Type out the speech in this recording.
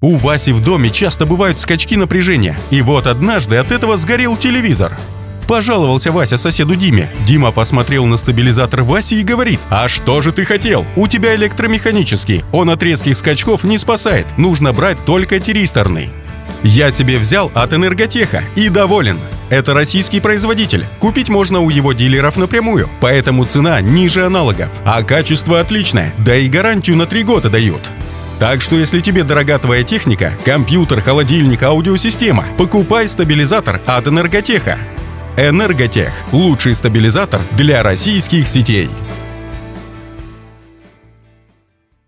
У Васи в доме часто бывают скачки напряжения, и вот однажды от этого сгорел телевизор. Пожаловался Вася соседу Диме. Дима посмотрел на стабилизатор Васи и говорит, «А что же ты хотел? У тебя электромеханический, он от резких скачков не спасает, нужно брать только тиристорный». Я себе взял от Энерготеха и доволен. Это российский производитель. Купить можно у его дилеров напрямую, поэтому цена ниже аналогов. А качество отличное, да и гарантию на 3 года дают. Так что если тебе дорога твоя техника, компьютер, холодильник, аудиосистема, покупай стабилизатор от Энерготеха. Энерготех – лучший стабилизатор для российских сетей.